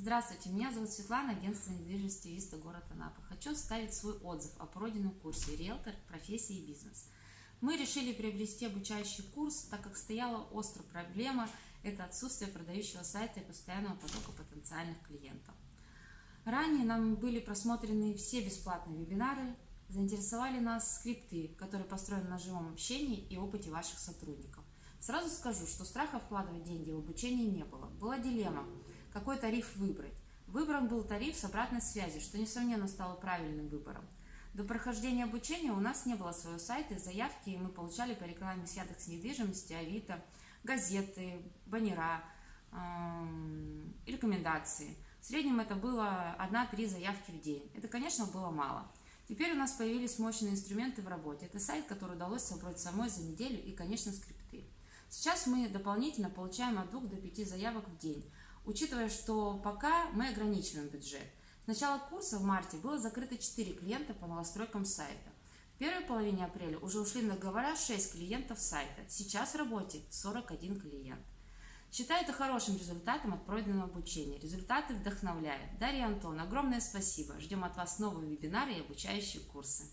Здравствуйте, меня зовут Светлана, агентство недвижимости Виста, город Анапа. Хочу оставить свой отзыв о пройденном курсе «Риэлтор. Профессия и бизнес». Мы решили приобрести обучающий курс, так как стояла острая проблема – это отсутствие продающего сайта и постоянного потока потенциальных клиентов. Ранее нам были просмотрены все бесплатные вебинары, заинтересовали нас скрипты, которые построены на живом общении и опыте ваших сотрудников. Сразу скажу, что страха вкладывать деньги в обучение не было. Была дилемма – какой тариф выбрать. Выбран был тариф с обратной связью, что, несомненно, стало правильным выбором. До прохождения обучения у нас не было своего сайта, заявки, и мы получали по рекламе с Яндекс недвижимости, Авито, газеты, баннера, эм, рекомендации. В среднем это было 1-3 заявки в день. Это, конечно, было мало. Теперь у нас появились мощные инструменты в работе. Это сайт, который удалось собрать самой за неделю и, конечно, скрипты. Сейчас мы дополнительно получаем от 2 до 5 заявок в день учитывая, что пока мы ограничиваем бюджет. С начала курса в марте было закрыто 4 клиента по новостройкам сайта. В первой половине апреля уже ушли на договора 6 клиентов сайта. Сейчас в работе 41 клиент. Считаю это хорошим результатом от пройденного обучения. Результаты вдохновляют. Дарья Антон, огромное спасибо. Ждем от вас новые вебинары и обучающие курсы.